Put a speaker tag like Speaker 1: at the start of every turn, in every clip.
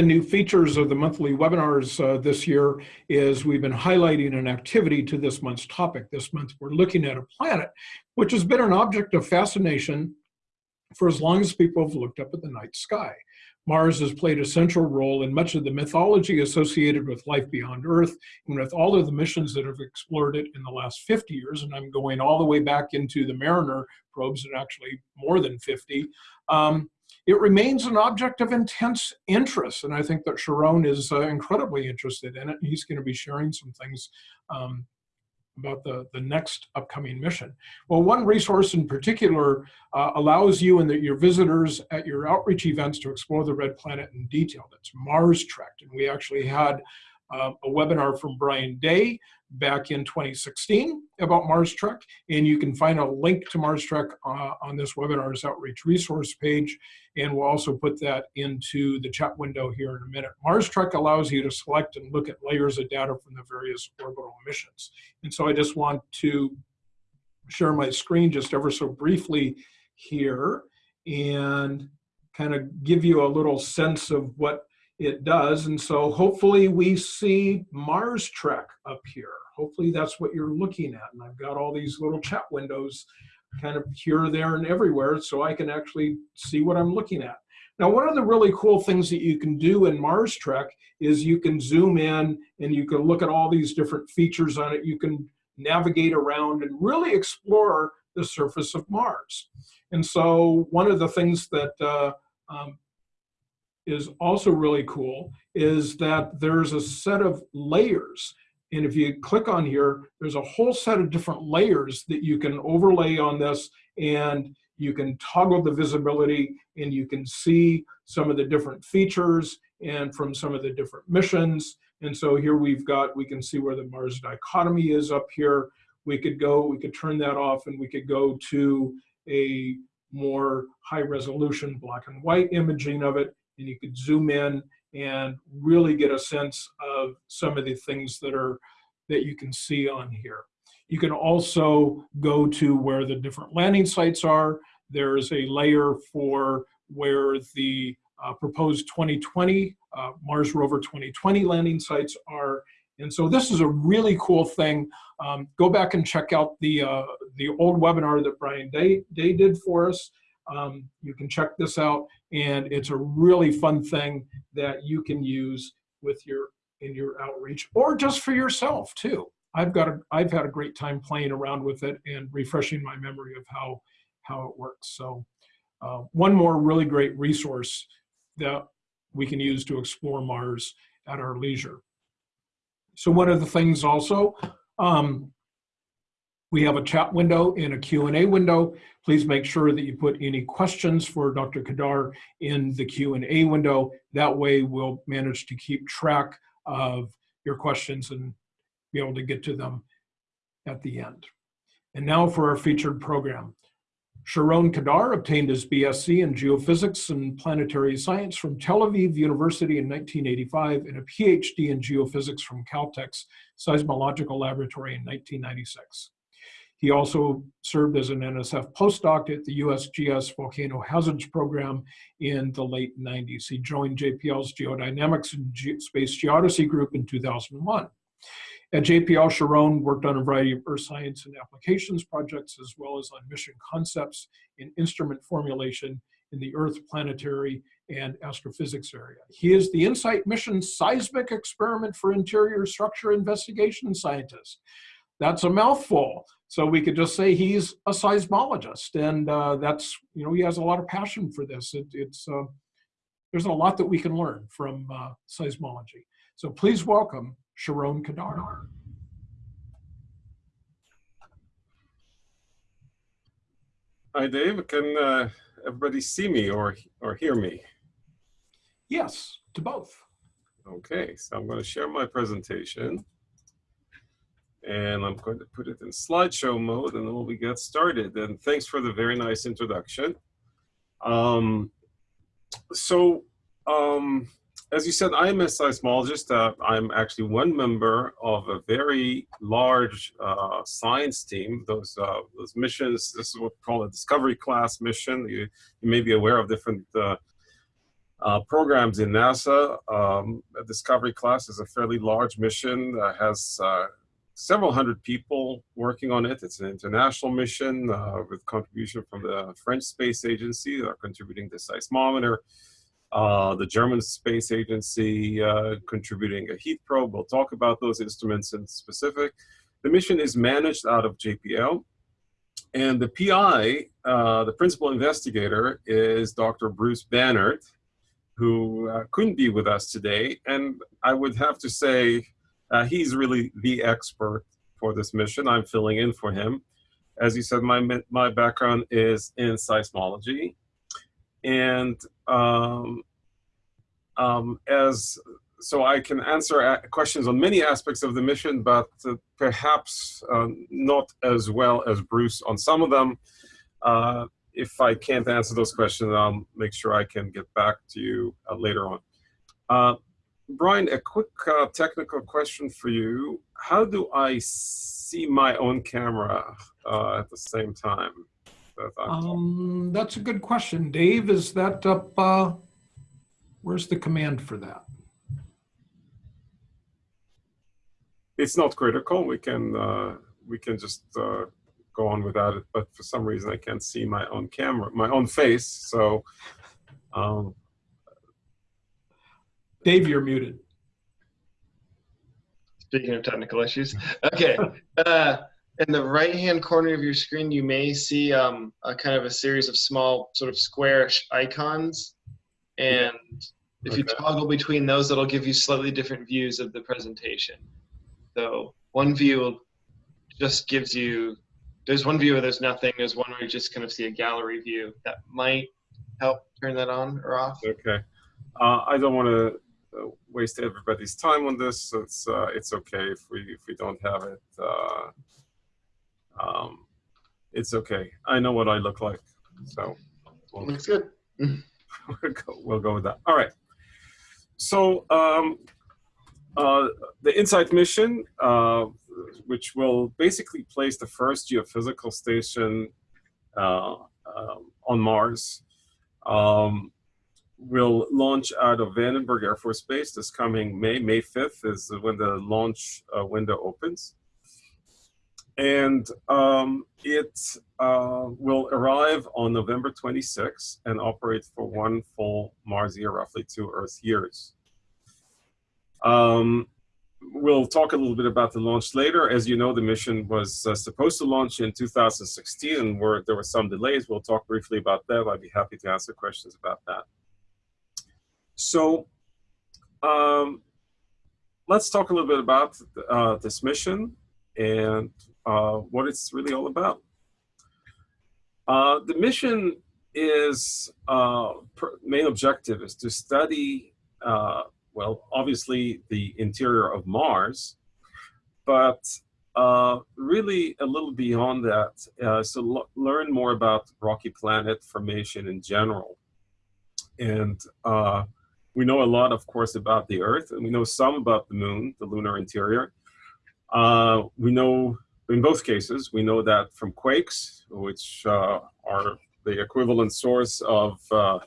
Speaker 1: the new features of the monthly webinars uh, this year is we've been highlighting an activity to this month's topic. This month we're looking at a planet which has been an object of fascination for as long as people have looked up at the night sky. Mars has played a central role in much of the mythology associated with life beyond Earth and with all of the missions that have explored it in the last 50 years, and I'm going all the way back into the Mariner probes and actually more than 50. Um, it remains an object of intense interest, and I think that Sharon is uh, incredibly interested in it. He's going to be sharing some things um, about the, the next upcoming mission. Well, one resource in particular uh, allows you and the, your visitors at your outreach events to explore the red planet in detail. That's Mars Trek, and we actually had uh, a webinar from Brian Day back in 2016 about Mars Trek, and you can find a link to Mars Trek uh, on this webinar's outreach resource page, and we'll also put that into the chat window here in a minute. Mars Trek allows you to select and look at layers of data from the various orbital missions. And so I just want to share my screen just ever so briefly here and kind of give you a little sense of what it does. And so hopefully we see Mars Trek up here. Hopefully that's what you're looking at. And I've got all these little chat windows kind of here, there, and everywhere so I can actually see what I'm looking at. Now, one of the really cool things that you can do in Mars Trek is you can zoom in and you can look at all these different features on it. You can navigate around and really explore the surface of Mars. And so one of the things that uh, um, is also really cool is that there's a set of layers. And if you click on here, there's a whole set of different layers that you can overlay on this and you can toggle the visibility and you can see some of the different features and from some of the different missions. And so here we've got, we can see where the Mars dichotomy is up here. We could go, we could turn that off and we could go to a more high resolution black and white imaging of it and you could zoom in and really get a sense of some of the things that are that you can see on here. You can also go to where the different landing sites are. There's a layer for where the uh, proposed 2020, uh, Mars Rover 2020 landing sites are. And so this is a really cool thing. Um, go back and check out the, uh, the old webinar that Brian Day, Day did for us. Um, you can check this out and it's a really fun thing that you can use with your in your outreach or just for yourself too. I've got a, I've had a great time playing around with it and refreshing my memory of how how it works. So uh, one more really great resource that we can use to explore Mars at our leisure. So one of the things also, um, we have a chat window and a Q&A window. Please make sure that you put any questions for Dr. Kedar in the Q&A window. That way we'll manage to keep track of your questions and be able to get to them at the end. And now for our featured program. Sharon Kedar obtained his BSc in Geophysics and Planetary Science from Tel Aviv University in 1985 and a PhD in Geophysics from Caltech's Seismological Laboratory in 1996. He also served as an NSF postdoc at the USGS Volcano Hazards Program in the late 90s. He joined JPL's Geodynamics and Ge Space Geodesy group in 2001. At JPL, Sharon worked on a variety of earth science and applications projects, as well as on mission concepts and instrument formulation in the Earth planetary and astrophysics area. He is the InSight mission seismic experiment for interior structure investigation scientist. That's a mouthful. So we could just say he's a seismologist, and uh, that's you know he has a lot of passion for this. It, it's uh, there's a lot that we can learn from uh, seismology. So please welcome Sharon Kedar.
Speaker 2: Hi, Dave. Can uh, everybody see me or or hear me?
Speaker 1: Yes, to both.
Speaker 2: Okay, so I'm going to share my presentation and I'm going to put it in slideshow mode and then we'll get started. And thanks for the very nice introduction. Um, so, um, as you said, I'm a seismologist. Uh, I'm actually one member of a very large uh, science team. Those uh, those missions, this is what we call a discovery class mission. You, you may be aware of different uh, uh, programs in NASA. Um, Discovery class is a fairly large mission, uh, has uh, several hundred people working on it. It's an international mission uh, with contribution from the French Space Agency that are contributing the seismometer, uh, the German Space Agency uh, contributing a heat probe. We'll talk about those instruments in specific. The mission is managed out of JPL. And the PI, uh, the principal investigator, is Dr. Bruce Banerdt, who uh, couldn't be with us today. And I would have to say, uh, he's really the expert for this mission. I'm filling in for him. As you said, my, my background is in seismology. And um, um, as so I can answer questions on many aspects of the mission, but uh, perhaps uh, not as well as Bruce on some of them. Uh, if I can't answer those questions, I'll make sure I can get back to you uh, later on. Uh, Brian, a quick uh, technical question for you. How do I see my own camera at the same time?
Speaker 1: Um, that's a good question. Dave, is that up? where's the command for that?
Speaker 2: it's not critical. We can uh, we can just uh, go on without it. But for some reason, I can't see my own camera, my own face. So, um,
Speaker 1: Dave, you're muted.
Speaker 3: Speaking of technical issues, okay. Uh, in the right-hand corner of your screen, you may see um, a kind of a series of small, sort of squarish icons, and if okay. you toggle between those, that'll give you slightly different views of the presentation. So one view just gives you, there's one view where there's nothing, there's one where you just kind of see a gallery view. That might help turn that on or off.
Speaker 2: Okay. Uh, I don't want to waste everybody's time on this. So it's, uh, it's okay if we, if we don't have it. Uh, um, it's okay. I know what I look like. So
Speaker 3: we'll, looks good.
Speaker 2: we'll, go, we'll go with that. All right. So um, uh, the InSight mission, uh, which will basically place the first geophysical station uh, um, on Mars, um, will launch out of Vandenberg Air Force Base this coming May. May 5th is when the launch uh, window opens. And um, it uh, will arrive on November 26 and operate for one full Mars year, roughly two Earth years. Um, we'll talk a little bit about the launch later. As you know, the mission was uh, supposed to launch in 2016 and where there were some delays. We'll talk briefly about that. I'd be happy to answer questions about that. So um, let's talk a little bit about uh, this mission and uh, what it's really all about. Uh, the mission is, uh, main objective is to study uh, well, obviously the interior of Mars, but uh, really a little beyond that. So learn more about rocky planet formation in general. And we know a lot, of course, about the Earth, and we know some about the moon, the lunar interior. Uh, we know, in both cases, we know that from quakes, which uh, are the equivalent source of uh,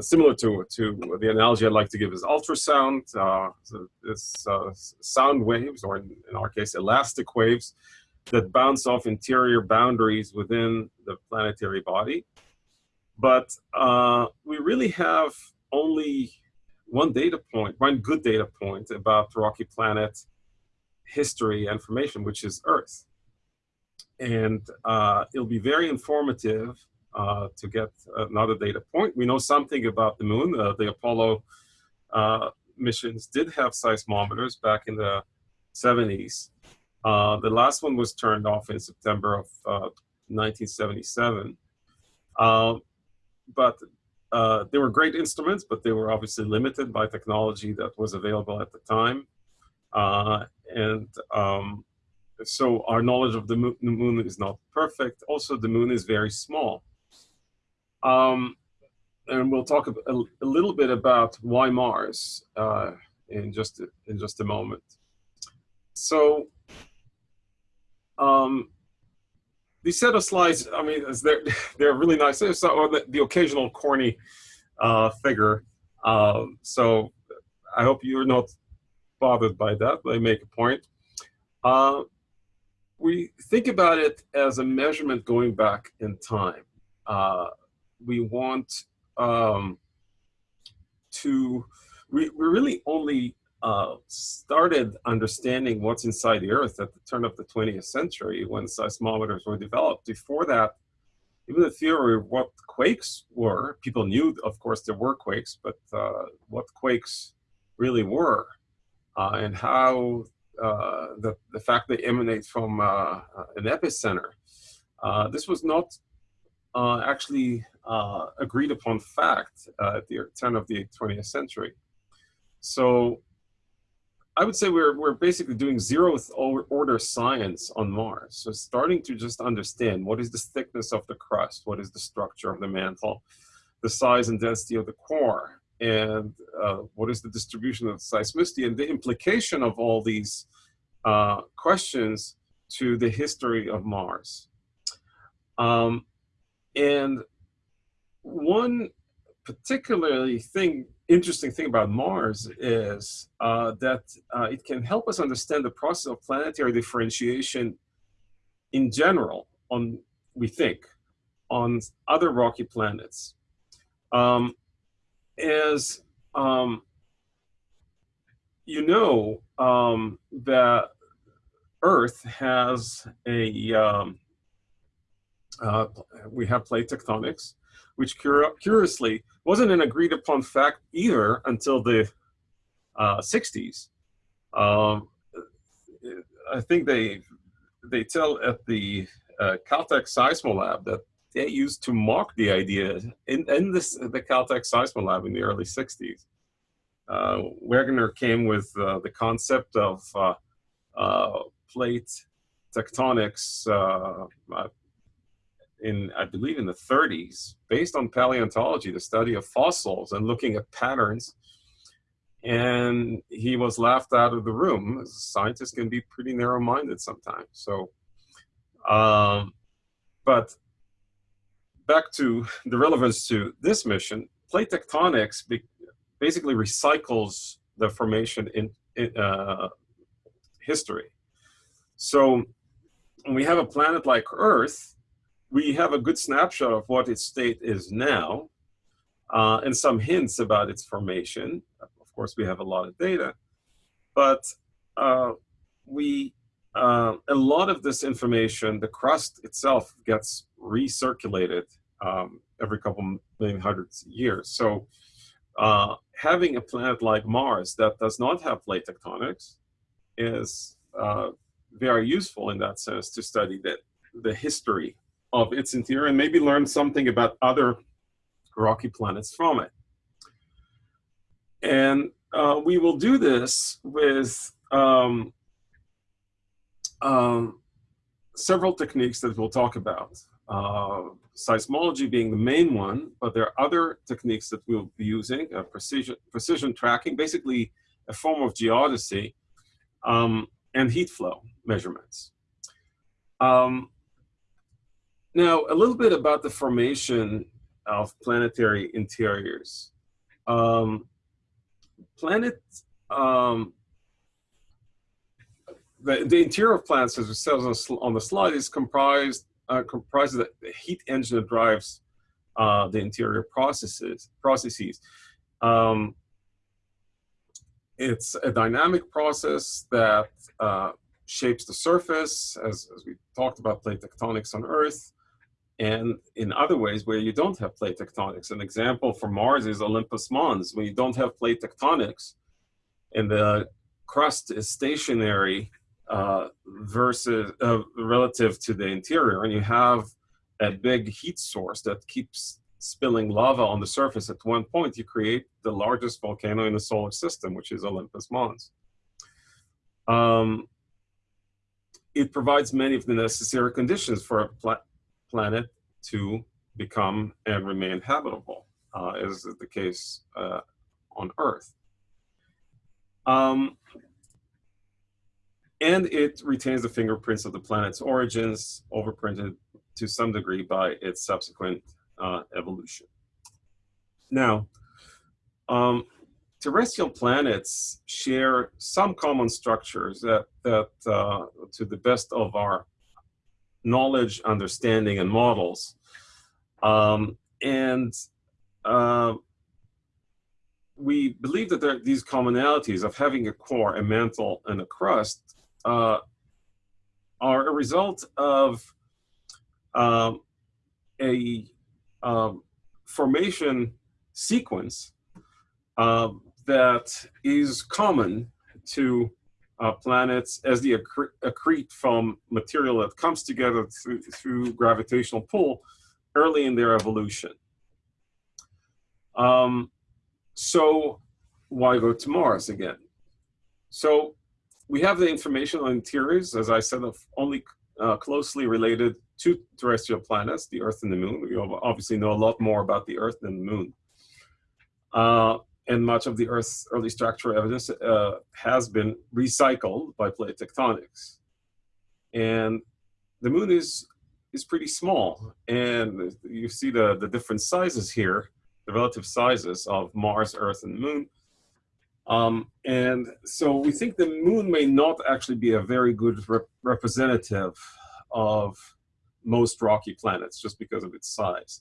Speaker 2: similar to, to the analogy I'd like to give is ultrasound. Uh, so it's uh, sound waves, or in, in, our case, elastic waves, that bounce off interior boundaries within the planetary body. But uh, we really have only one data point, one good data point about the rocky planet history information, which is Earth. And uh, it'll be very informative uh, to get another data point. We know something about the moon. Uh, the Apollo uh, missions did have seismometers back in the 70s. Uh, the last one was turned off in September of 1977. but they were great instruments, but they were obviously limited by technology that was available at the time. and um, so our knowledge of the moon, is not perfect. Also, the moon is very small. Um, and we'll talk a, a, little bit about why Mars uh, in just in just a moment. So um, these set of slides, I mean, they're they're really nice. There's the, the occasional corny uh, figure Um, so I hope you're not bothered by that, I make a point. Uh, we think about it as a measurement going back in time. Uh, we want um, to, we, we really only uh, started understanding what's inside the Earth at the turn of the 20th century when seismometers were developed. Before that, even the theory of what quakes were, people knew, of course, there were quakes, but uh, what quakes really were uh, and how uh, the, the fact they emanate from uh, an epicenter. This was not actually agreed upon fact at the turn of the 20th century. So I would say we're, we're basically doing zeroth order science on Mars. So starting to just understand what is the thickness of the crust, what is the structure of the mantle, the size and density of the core, and uh, what is the distribution of the seismicity, and the implication of all these uh, questions to the history of Mars. Um, and one particularly thing interesting thing about Mars is uh, that uh, it can help us understand the process of planetary differentiation in general on, we think, on other rocky planets. Um, as um, you know, um, that Earth has a, um, uh, we have plate tectonics, which curiously wasn't an agreed upon fact either until the uh, 60s. Um, I think they they tell at the uh, Caltech Seismolab that they used to mock the idea in, in this, the Caltech Seismolab in the early 60s. Uh, Wegener came with uh, the concept of uh, uh, plate tectonics uh, in, I believe in the 30s, based on paleontology, the study of fossils and looking at patterns. And he was laughed out of the room. Scientists can be pretty narrow-minded sometimes. So, um, but back to the relevance to this mission, plate tectonics basically recycles the formation in, in uh, history. So when we have a planet like Earth, we have a good snapshot of what its state is now uh, and some hints about its formation. Of course, we have a lot of data, but uh, we uh, a lot of this information, the crust itself gets recirculated um, every couple million hundreds of years. So uh, having a planet like Mars that does not have plate tectonics is uh, very useful in that sense to study the, the history of its interior and maybe learn something about other rocky planets from it. And uh, we will do this with um, um, several techniques that we'll talk about. Uh, seismology being the main one, but there are other techniques that we'll be using, uh, precision, precision tracking, basically a form of geodesy, um, and heat flow measurements. Um, now, a little bit about the formation of planetary interiors. Um, planet, um, the, the interior of planets, as we says on, on the slide, is comprised uh, comprises the heat engine that drives uh, the interior processes. processes. Um, it's a dynamic process that uh, shapes the surface, as, as we talked about plate tectonics on Earth, and in other ways where you don't have plate tectonics. An example for Mars is Olympus Mons. When you don't have plate tectonics and the crust is stationary uh, versus uh, relative to the interior, and you have a big heat source that keeps spilling lava on the surface at one point, you create the largest volcano in the solar system, which is Olympus Mons. Um, it provides many of the necessary conditions for a planet to become and remain habitable, uh, as is the case uh, on Earth. Um, and it retains the fingerprints of the planet's origins, overprinted to some degree by its subsequent uh, evolution. Now, um, terrestrial planets share some common structures that, that uh, to the best of our knowledge, understanding, and models. Um, and uh, we believe that there, these commonalities of having a core, a mantle, and a crust uh, are a result of um, a um, formation sequence uh, that is common to uh, planets as they accre accrete from material that comes together through, through gravitational pull early in their evolution. Um, so why go to Mars again? So we have the information on interiors, as I said, of only uh, closely related to terrestrial planets, the Earth and the Moon. We obviously know a lot more about the Earth than the Moon. Uh, and much of the Earth's early structural evidence uh, has been recycled by plate tectonics. And the Moon is, is pretty small. And you see the, the different sizes here, the relative sizes of Mars, Earth, and Moon. Um, and so we think the moon may not actually be a very good rep representative of most rocky planets just because of its size.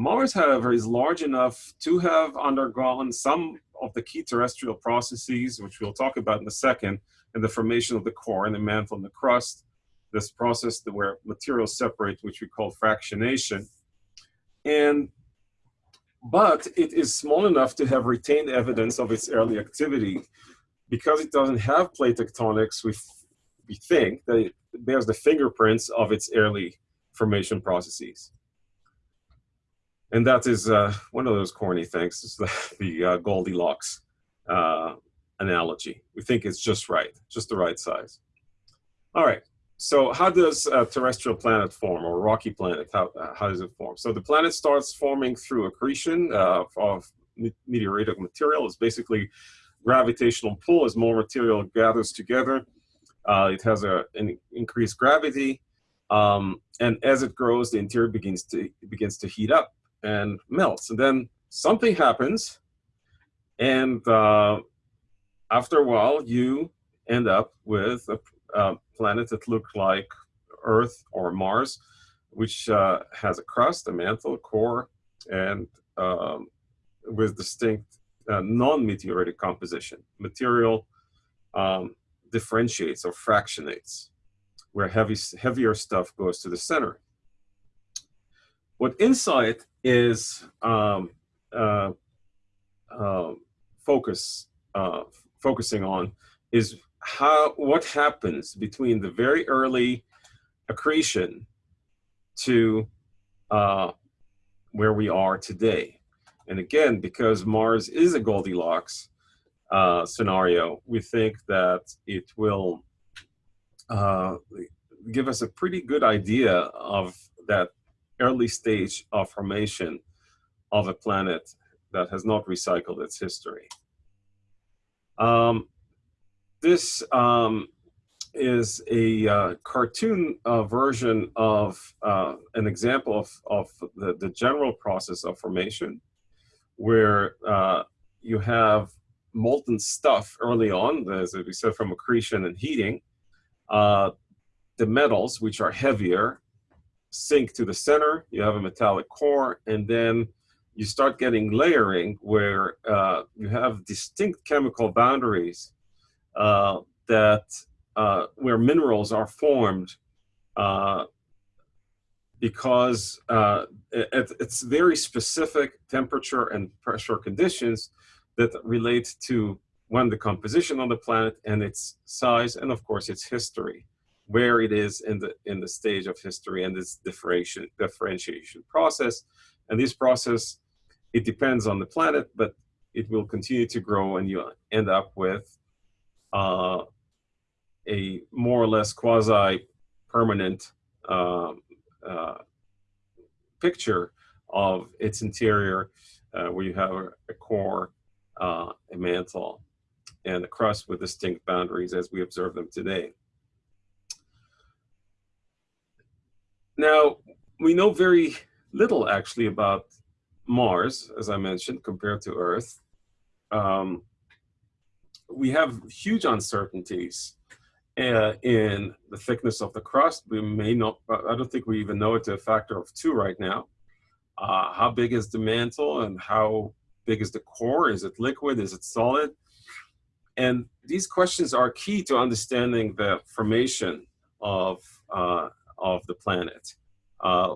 Speaker 2: Mars, however, is large enough to have undergone some of the key terrestrial processes, which we'll talk about in a second, in the formation of the core and the mantle and the crust, this process where materials separate, which we call fractionation. And but it is small enough to have retained evidence of its early activity. Because it doesn't have plate tectonics, we, we think that it bears the fingerprints of its early formation processes. And that is uh, one of those corny things, is the, the uh, Goldilocks uh, analogy. We think it's just right, just the right size. All right, so how does a terrestrial planet form or rocky planet, how, uh, how does it form? So the planet starts forming through accretion uh, of meteoritic material. It's basically gravitational pull as more material gathers together. Uh, it has a, an increased gravity. Um, and as it grows, the interior begins to, begins to heat up and melts. And then something happens. And uh, after a while, you end up with a uh, planets that look like Earth or Mars, which uh, has a crust, a mantle, a core, and um, with distinct uh, non-meteoritic composition. Material um, differentiates or fractionates, where heavy, heavier stuff goes to the center. What InSight is um, uh, uh, focus, uh, focusing on is how what happens between the very early accretion to uh, where we are today. And again, because Mars is a Goldilocks uh, scenario, we think that it will uh, give us a pretty good idea of that early stage of formation of a planet that has not recycled its history. Um, this um, is a uh, cartoon uh, version of uh, an example of, of the, the general process of formation, where uh, you have molten stuff early on, as we said, from accretion and heating. Uh, the metals, which are heavier, sink to the center, you have a metallic core, and then you start getting layering where uh, you have distinct chemical boundaries uh, that uh, where minerals are formed uh, because uh, it, it's very specific temperature and pressure conditions that relate to one, the composition of the planet and its size, and of course its history, where it is in the in the stage of history and this differentiation differentiation process. And this process, it depends on the planet, but it will continue to grow and you end up with uh, a more or less quasi-permanent uh, uh, picture of its interior uh, where you have a, a core, uh, a mantle, and a crust with distinct boundaries as we observe them today. Now, we know very little actually about Mars, as I mentioned, compared to Earth, um, we have huge uncertainties uh, in the thickness of the crust. We may not, I don't think we even know it to a factor of two right now. Uh, how big is the mantle and how big is the core? Is it liquid? Is it solid? And these questions are key to understanding the formation of, uh, of the planet. Uh,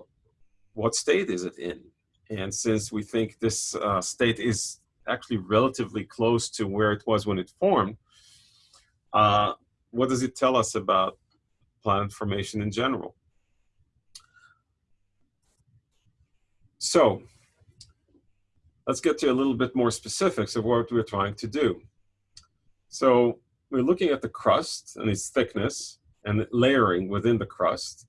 Speaker 2: what state is it in? And since we think this uh, state is actually relatively close to where it was when it formed, uh, what does it tell us about planet formation in general? So let's get to a little bit more specifics of what we're trying to do. So we're looking at the crust and its thickness and layering within the crust,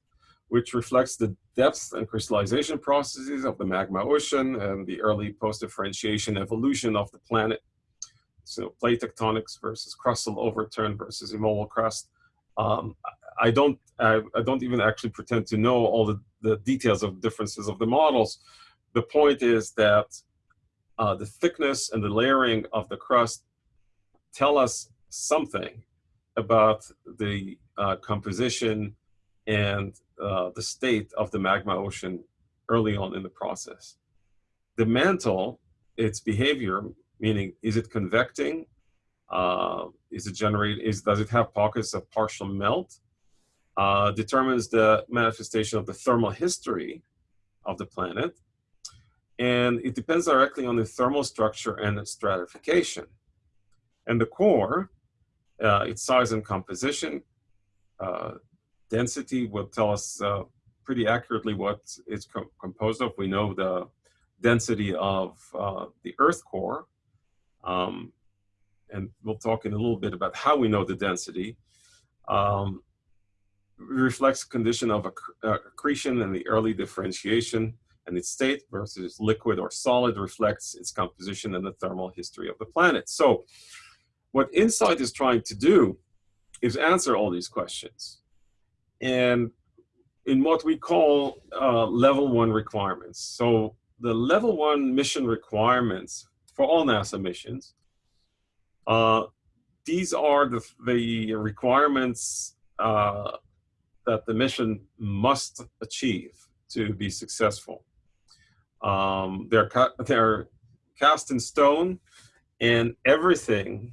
Speaker 2: which reflects the depth and crystallization processes of the magma ocean and the early post-differentiation evolution of the planet. So plate tectonics versus crustal overturn versus immobile crust. Um, I don't I, I, don't even actually pretend to know all the, the details of differences of the models. The point is that uh, the thickness and the layering of the crust tell us something about the uh, composition and uh, the state of the magma ocean early on in the process. The mantle, its behavior, meaning is it convecting? Uh, is it generate? Is does it have pockets of partial melt? Uh, determines the manifestation of the thermal history of the planet, and it depends directly on the thermal structure and the stratification. And the core, uh, its size and composition, uh, density will tell us uh, pretty accurately what it's co composed of. We know the density of uh, the Earth core, um, and we'll talk in a little bit about how we know the density. Um, reflects the condition of uh, accretion and the early differentiation and its state versus liquid or solid reflects its composition and the thermal history of the planet. So what InSight is trying to do is answer all these questions and in what we call uh, level one requirements. So the level one mission requirements for all NASA missions, uh, these are the, the requirements uh, that the mission must achieve to be successful. Um, they're, they're cast in stone and everything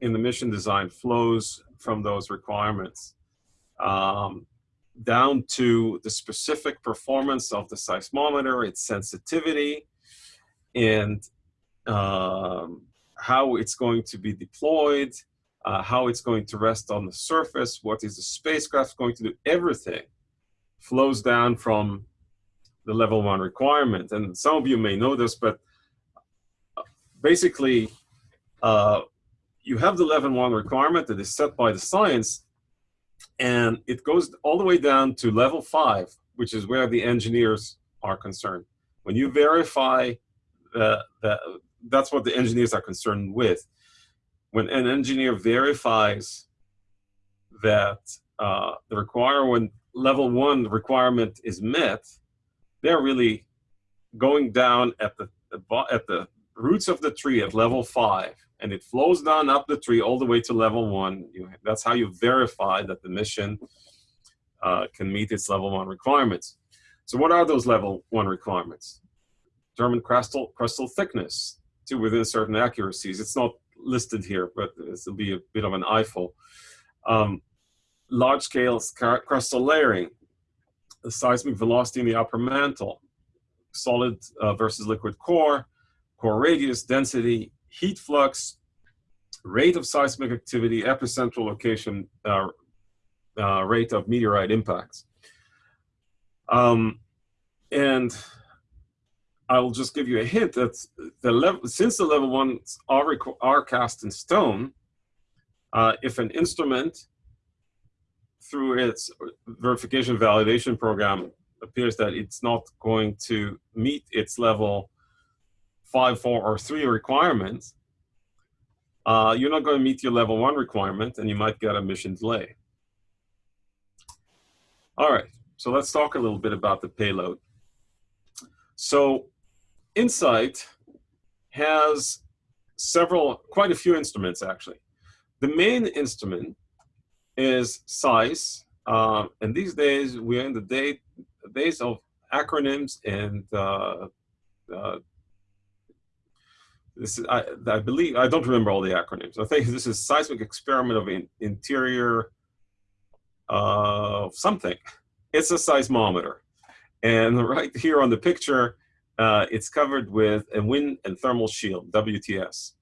Speaker 2: in the mission design flows from those requirements um, down to the specific performance of the seismometer, its sensitivity, and um, how it's going to be deployed, uh, how it's going to rest on the surface, what is the spacecraft going to do, everything flows down from the level one requirement. And some of you may know this, but uh, basically, uh, you have the level one requirement that is set by the science, and it goes all the way down to level five, which is where the engineers are concerned. When you verify that, that's what the engineers are concerned with. When an engineer verifies that uh, the requirement, level one requirement is met, they're really going down at the, at the roots of the tree at level five and it flows down up the tree all the way to level one. You, that's how you verify that the mission uh, can meet its level one requirements. So what are those level one requirements? Determine crustal, crustal thickness to within certain accuracies. It's not listed here, but this will be a bit of an eyeful. Um, large scale crustal layering, the seismic velocity in the upper mantle, solid uh, versus liquid core, core radius, density, heat flux, rate of seismic activity, epicentral location, uh, uh, rate of meteorite impacts. Um, and I will just give you a hint that the level, since the level ones are, are cast in stone, uh, if an instrument through its verification validation program appears that it's not going to meet its level five, four, or three requirements, uh, you're not going to meet your level one requirement and you might get a mission delay. All right, so let's talk a little bit about the payload. So Insight has several, quite a few instruments actually. The main instrument is SEIS, uh, and these days we're in the day, days of acronyms and uh, uh, this is, I, I, believe, I don't remember all the acronyms. I think this is seismic experiment of in, interior uh, something. It's a seismometer. And right here on the picture, uh, it's covered with a wind and thermal shield, WTS.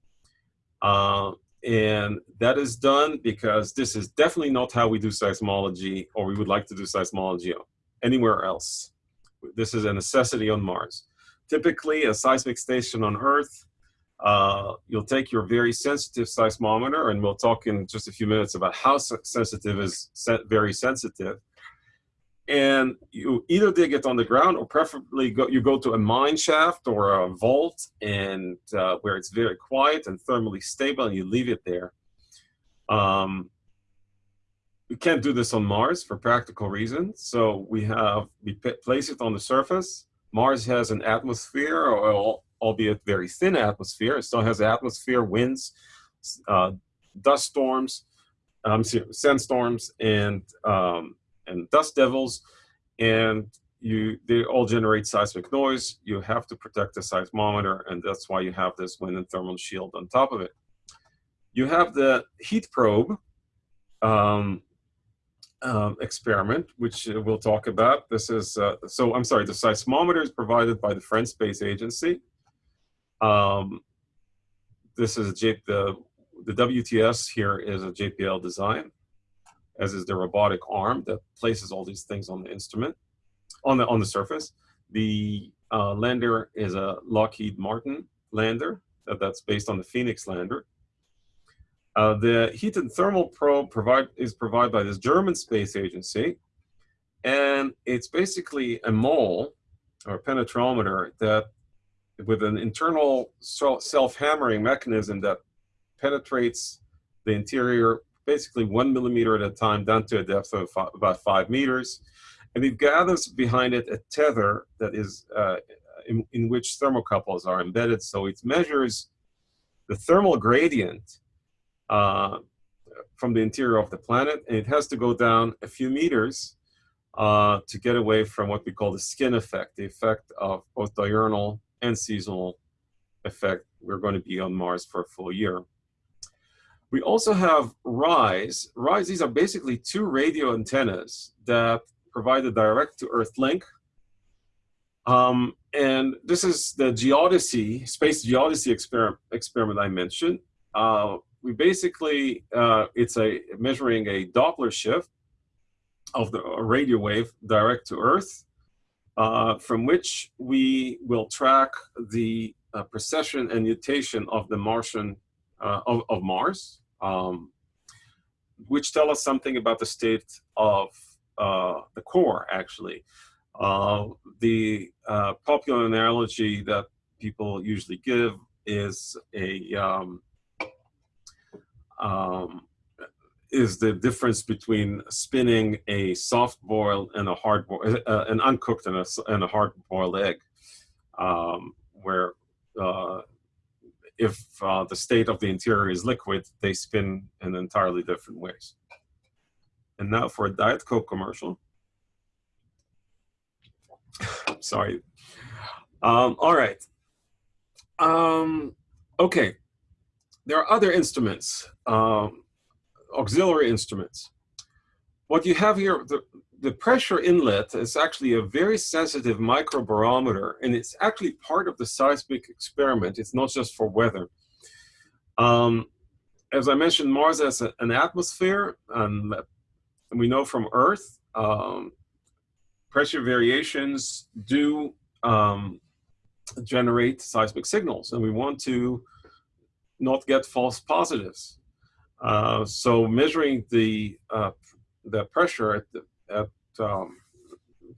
Speaker 2: Uh, and that is done because this is definitely not how we do seismology or we would like to do seismology anywhere else. This is a necessity on Mars. Typically, a seismic station on Earth, uh, you'll take your very sensitive seismometer, and we'll talk in just a few minutes about how sensitive is very sensitive and you either dig it on the ground or preferably go, you go to a mine shaft or a vault and uh, where it's very quiet and thermally stable and you leave it there. Um, we can't do this on Mars for practical reasons. So we have, we place it on the surface. Mars has an atmosphere, or, albeit very thin atmosphere. It still has atmosphere, winds, uh, dust storms, um, sandstorms, and um, and dust devils, and you they all generate seismic noise. You have to protect the seismometer, and that's why you have this wind and thermal shield on top of it. You have the heat probe um, um, experiment, which we'll talk about. This is, uh, so I'm sorry, the seismometer is provided by the French Space Agency. Um, this is a J the, the WTS here is a JPL design as is the robotic arm that places all these things on the instrument, on the, on the surface. The uh, lander is a Lockheed Martin lander that, that's based on the Phoenix lander. Uh, the heat and thermal probe provide, is provided by this German space agency, and it's basically a mole or penetrometer that with an internal self-hammering mechanism that penetrates the interior basically one millimeter at a time down to a depth of about five meters. And it gathers behind it a tether that is uh, in, in, which thermocouples are embedded. So it measures the thermal gradient uh, from the interior of the planet, and it has to go down a few meters uh, to get away from what we call the skin effect, the effect of both diurnal and seasonal effect. We're going to be on Mars for a full year. We also have RISE. RISE, these are basically two radio antennas that provide a direct to Earth link. Um, and this is the geodesy, space geodesy experiment, experiment I mentioned. Uh, we basically, uh, it's a measuring a Doppler shift of the radio wave direct to Earth, uh, from which we will track the uh, precession and nutation of the Martian, uh, of, of Mars um, which tell us something about the state of uh, the core, actually. Uh, the popular analogy that people usually give is a um, um, is the difference between spinning a soft boiled and a hard boiled, uh, an uncooked and a, and a hard boiled egg, um, where uh, if uh, the state of the interior is liquid, they spin in entirely different ways. And now for a Diet Coke commercial. Sorry. Um, all right. Um, okay. There are other instruments, um, auxiliary instruments. What you have here, the, the pressure inlet is actually a very sensitive microbarometer, and it's actually part of the seismic experiment. It's not just for weather. Um, as I mentioned, Mars has a, an atmosphere, and we know from Earth, um, pressure variations do um, generate seismic signals, and we want to not get false positives. Uh, so measuring the uh, the pressure at the at um,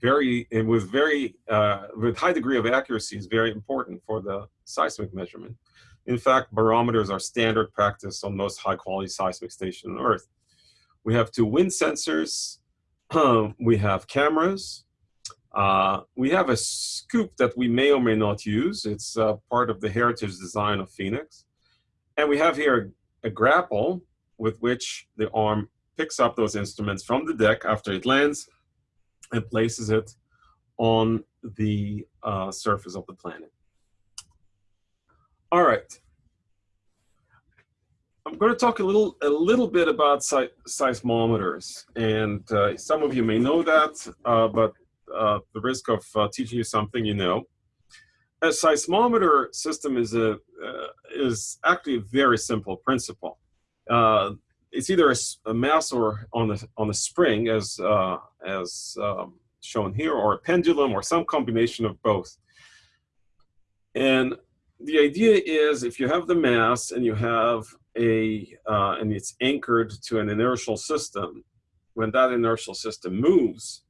Speaker 2: very with very uh, with high degree of accuracy is very important for the seismic measurement. In fact, barometers are standard practice on most high quality seismic stations on Earth. We have two wind sensors. we have cameras. Uh, we have a scoop that we may or may not use. It's uh, part of the heritage design of Phoenix. And we have here a grapple with which the arm picks up those instruments from the deck after it lands and places it on the uh, surface of the planet. All right. I'm going to talk a little a little bit about seismometers, and uh, some of you may know that, uh, but uh, the risk of uh, teaching you something you know. A seismometer system is a uh, is actually a very simple principle. Uh, it's either a, a, mass or on the on a spring, as as um, shown here, or a pendulum, or some combination of both. And the idea is if you have the mass and you have a, uh, and it's anchored to an inertial system, when that inertial system moves,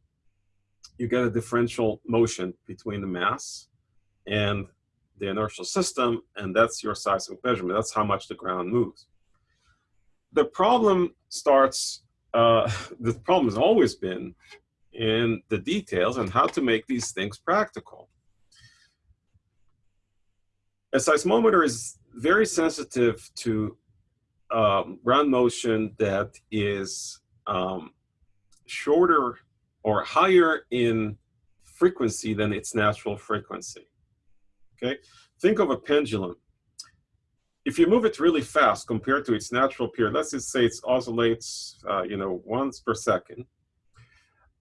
Speaker 2: you get a differential motion between the mass and the inertial system, and that's your seismic measurement. That's how much the ground moves. The problem starts, uh, the problem has always been in the details and how to make these things practical. A seismometer is very sensitive to um, ground motion that is um, shorter or higher in frequency than its natural frequency. Okay, think of a pendulum. If you move it really fast compared to its natural period, let's just say it oscillates, uh, you know, once per second.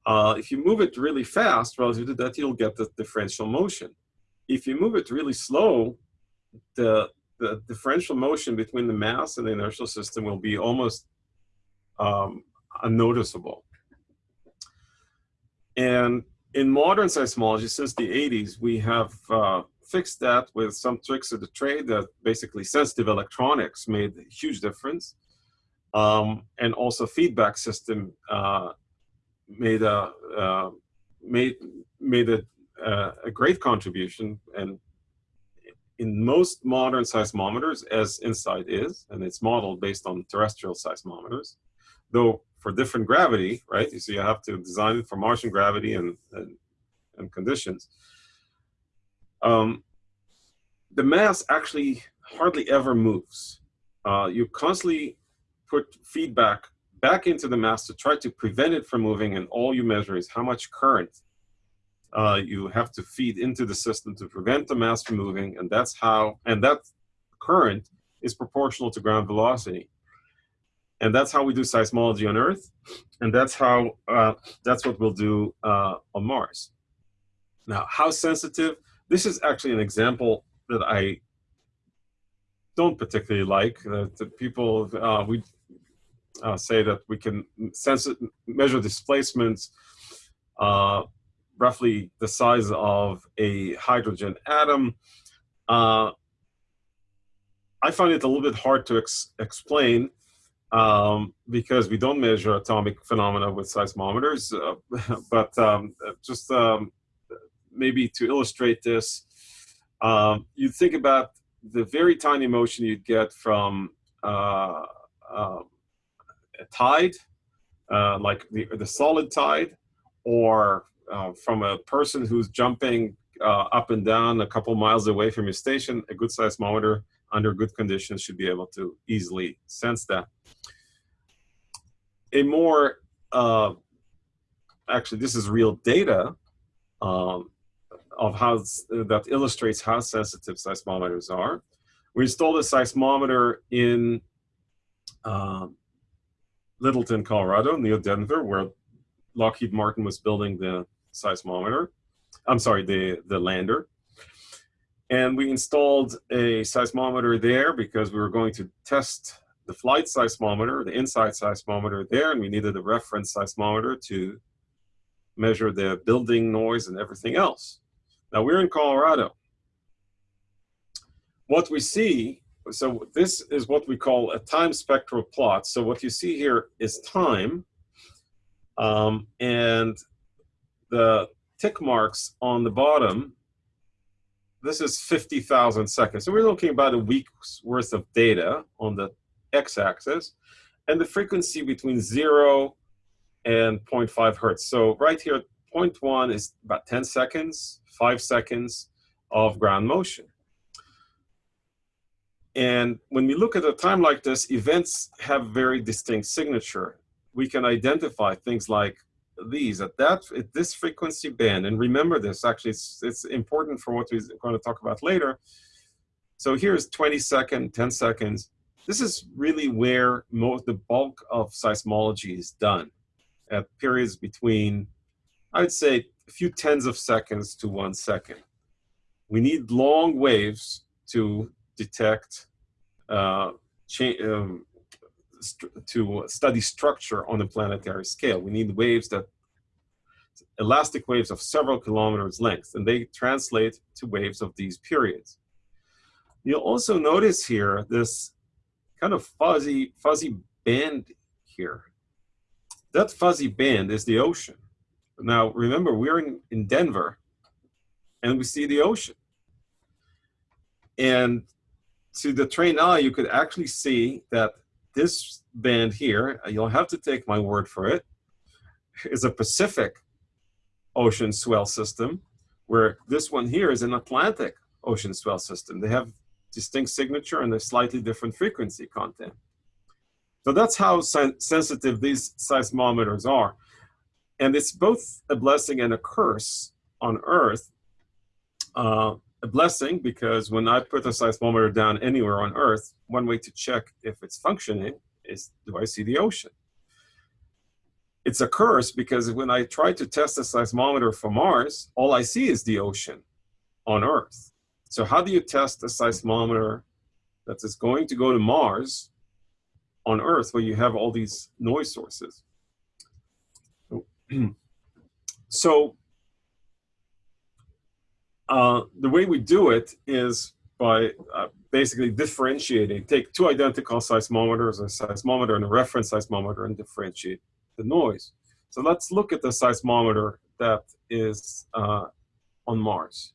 Speaker 2: Uh, if you move it really fast relative to that, you'll get the differential motion. If you move it really slow, the the differential motion between the mass and the inertial system will be almost um, unnoticeable. And in modern seismology, since the 80s, we have uh, fixed that with some tricks of the trade that basically sensitive electronics made a huge difference. Um, and also feedback system uh, made a uh, made made a, uh, a great contribution and in most modern seismometers, as InSight is, and it's modeled based on terrestrial seismometers, though for different gravity, right? So you have to design it for Martian gravity and, and, and conditions. Um, the mass actually hardly ever moves. Uh, you constantly put feedback back into the mass to try to prevent it from moving, and all you measure is how much current uh, you have to feed into the system to prevent the mass from moving, and that's how, and that current is proportional to ground velocity. And that's how we do seismology on Earth, and that's how, uh, that's what we'll do uh, on Mars. Now, how sensitive? This is actually an example that I don't particularly like. That people, uh, we uh, say that we can sense it, measure displacements uh, roughly the size of a hydrogen atom. Uh, I find it a little bit hard to ex explain um, because we don't measure atomic phenomena with seismometers, uh, but um, just um, maybe to illustrate this, um, you think about the very tiny motion you'd get from uh, um, a tide, uh, like the, the solid tide, or uh, from a person who's jumping uh, up and down a couple miles away from your station, a good seismometer under good conditions should be able to easily sense that. A more, uh, actually this is real data um, of how, that illustrates how sensitive seismometers are. We installed a seismometer in um, Littleton, Colorado, near Denver, where Lockheed Martin was building the seismometer. I'm sorry, the, the lander. And we installed a seismometer there because we were going to test the flight seismometer, the InSight seismometer there, and we needed a reference seismometer to measure the building noise and everything else. Now we're in Colorado. What we see, so this is what we call a time spectral plot. So what you see here is time, um, and the tick marks on the bottom, this is 50,000 seconds. So we're looking about a week's worth of data on the x-axis, and the frequency between 0 and 0.5 hertz. So right here at point one is about 10 seconds, five seconds of ground motion. And when we look at a time like this, events have very distinct signature. We can identify things like these at that at this frequency band. And remember this, actually, it's, it's important for what we're going to talk about later. So here's 20 second, 10 seconds. This is really where most the bulk of seismology is done at periods between, I'd say, a few tens of seconds to one second. We need long waves to detect, uh, um, to study structure on a planetary scale. We need waves that, elastic waves of several kilometers length, and they translate to waves of these periods. You'll also notice here this kind of fuzzy, fuzzy band here. That fuzzy band is the ocean. Now, remember, we're in, in Denver, and we see the ocean. And to the trained eye, you could actually see that this band here, uh, you'll have to take my word for it, is a Pacific ocean swell system, where this one here is an Atlantic ocean swell system. They have distinct signature and a slightly different frequency content. So that's how sen sensitive these seismometers are. And it's both a blessing and a curse on Earth. Uh, a blessing because when I put a seismometer down anywhere on Earth, one way to check if it's functioning is do I see the ocean? It's a curse because when I try to test a seismometer for Mars, all I see is the ocean on Earth. So how do you test a seismometer that is going to go to Mars on Earth where you have all these noise sources? so uh, the way we do it is by uh, basically differentiating, take two identical seismometers, a seismometer and a reference seismometer, and differentiate the noise. So let's look at the seismometer that is uh, on Mars.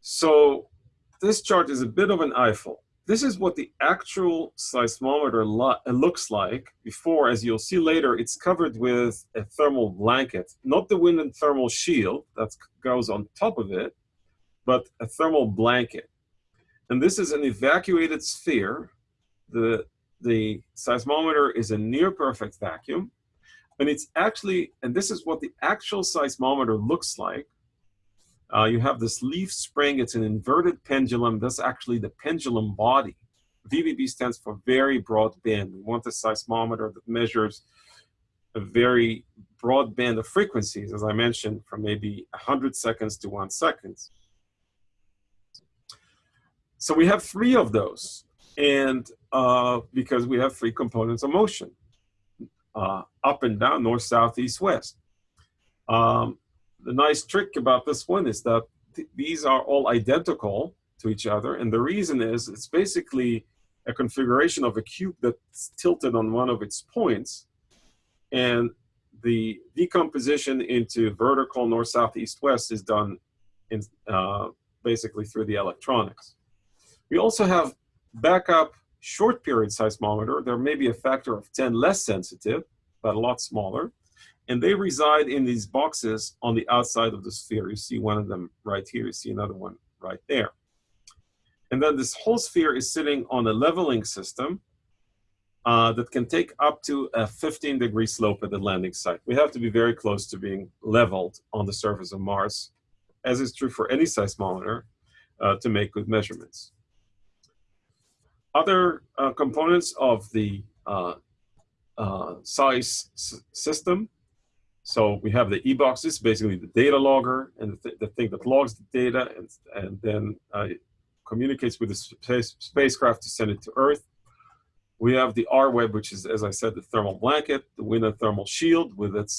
Speaker 2: So this chart is a bit of an eyeful. This is what the actual seismometer lo uh, looks like before, as you'll see later, it's covered with a thermal blanket, not the wind and thermal shield that goes on top of it, but a thermal blanket. And this is an evacuated sphere. The, the seismometer is a near perfect vacuum. And it's actually, and this is what the actual seismometer looks like. Uh, you have this leaf spring, it's an inverted pendulum. That's actually the pendulum body. VBB stands for very broad band. We want a seismometer that measures a very broad band of frequencies, as I mentioned, from maybe 100 seconds to one second. So we have three of those, and uh, because we have three components of motion, uh, up and down, north, south, east, west. Um, the nice trick about this one is that th these are all identical to each other. And the reason is it's basically a configuration of a cube that's tilted on one of its points. And the decomposition into vertical north, south, east, west is done in, uh, basically through the electronics. We also have backup short period seismometer. There may be a factor of 10 less sensitive, but a lot smaller and they reside in these boxes on the outside of the sphere. You see one of them right here, you see another one right there. And then this whole sphere is sitting on a leveling system uh, that can take up to a 15 degree slope at the landing site. We have to be very close to being leveled on the surface of Mars, as is true for any seismometer, uh, to make good measurements. Other uh, components of the uh, uh, SEIS system so we have the e-boxes, basically the data logger and the, th the thing that logs the data and, and then uh, communicates with the space spacecraft to send it to Earth. We have the R-Web, which is, as I said, the thermal blanket, the wind and thermal shield with its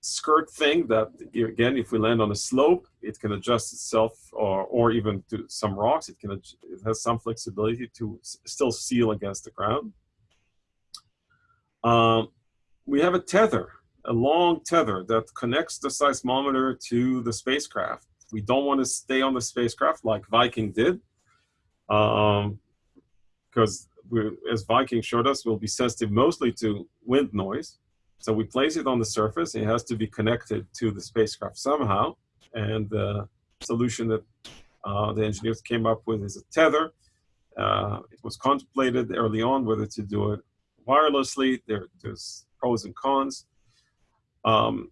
Speaker 2: skirt thing that, again, if we land on a slope, it can adjust itself or, or even to some rocks. It, can, it has some flexibility to still seal against the ground. Um, we have a tether a long tether that connects the seismometer to the spacecraft. We don't want to stay on the spacecraft like Viking did, because um, as Viking showed us, we'll be sensitive mostly to wind noise. So we place it on the surface. It has to be connected to the spacecraft somehow. And the solution that uh, the engineers came up with is a tether. Uh, it was contemplated early on whether to do it wirelessly. There, there's pros and cons. Um,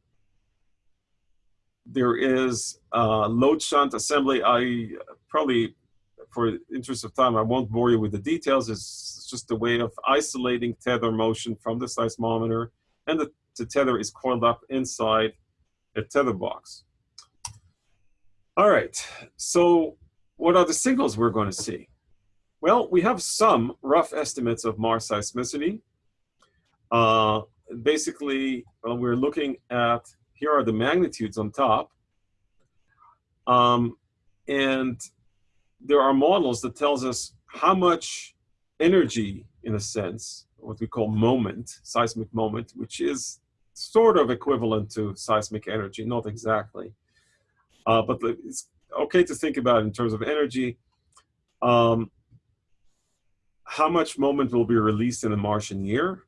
Speaker 2: there is uh, load shunt assembly. I probably, for interest of time, I won't bore you with the details. It's just a way of isolating tether motion from the seismometer, and the, the tether is coiled up inside a tether box. All right, so what are the signals we're going to see? Well, we have some rough estimates of Mars seismicity. Uh, basically, well, we're looking at, here are the magnitudes on top. Um, and there are models that tells us how much energy, in a sense, what we call moment, seismic moment, which is sort of equivalent to seismic energy, not exactly. Uh, but it's okay to think about in terms of energy. Um, how much moment will be released in a Martian year?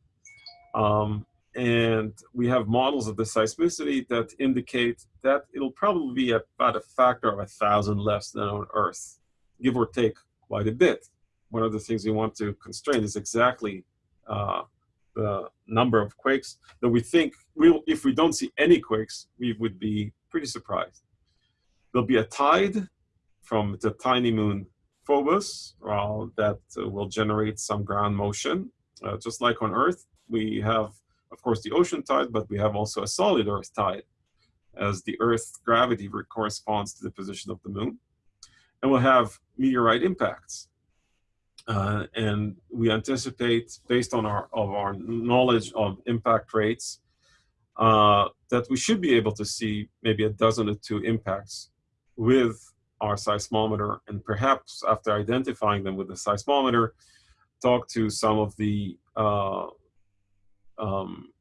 Speaker 2: Um, and we have models of the seismicity that indicate that it'll probably be about a factor of a thousand less than on Earth, give or take quite a bit. One of the things we want to constrain is exactly uh, the number of quakes that we think, we'll, if we don't see any quakes, we would be pretty surprised. There'll be a tide from the tiny moon Phobos uh, that uh, will generate some ground motion, uh, just like on Earth. We have of course, the ocean tide, but we have also a solid Earth tide as the Earth's gravity corresponds to the position of the moon. And we'll have meteorite impacts. Uh, and we anticipate, based on our, of our knowledge of impact rates, uh, that we should be able to see maybe a dozen or two impacts with our seismometer, and perhaps after identifying them with the seismometer, talk to some of the uh, um,